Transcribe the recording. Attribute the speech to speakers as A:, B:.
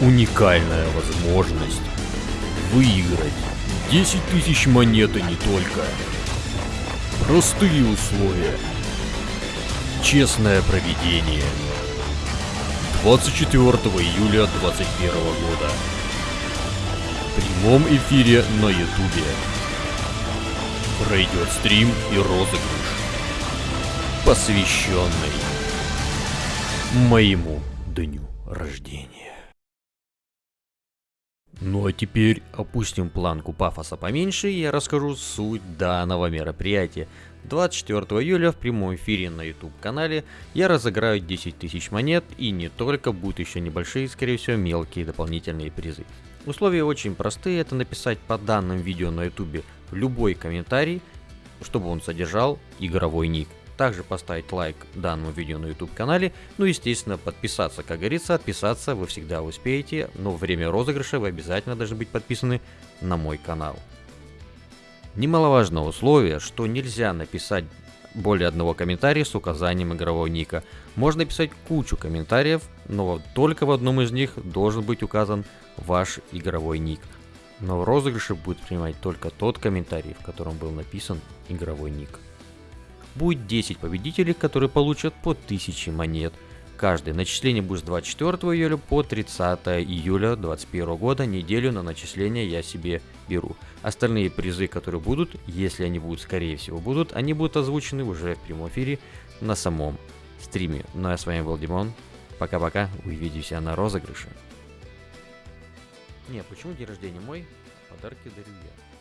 A: Уникальная возможность выиграть 10 тысяч монет и не только. Простые условия. Честное проведение. 24 июля 2021 года. В прямом эфире на ютубе. Пройдет стрим и розыгрыш, посвященный моему дню рождения. Ну а теперь опустим планку пафоса поменьше и я расскажу суть данного мероприятия. 24 июля в прямом эфире на YouTube канале я разыграю 10 тысяч монет и не только, будут еще небольшие, скорее всего, мелкие дополнительные призы. Условия очень простые, это написать по данным видео на YouTube любой комментарий, чтобы он содержал игровой ник. Также поставить лайк данному видео на YouTube канале, ну естественно подписаться, как говорится, отписаться вы всегда успеете, но в время розыгрыша вы обязательно должны быть подписаны на мой канал. Немаловажное условие, что нельзя написать более одного комментария с указанием игрового ника. Можно писать кучу комментариев, но только в одном из них должен быть указан ваш игровой ник. Но в розыгрыше будет принимать только тот комментарий, в котором был написан игровой ник. Будет 10 победителей, которые получат по 1000 монет. Каждое начисление будет с 24 июля по 30 июля 2021 года. Неделю на начисление я себе беру. Остальные призы, которые будут, если они будут, скорее всего будут, они будут озвучены уже в прямом эфире на самом стриме. Ну а с вами был Димон. Пока-пока, увидимся на розыгрыше. Не, почему день рождения мой? Подарки дарю я.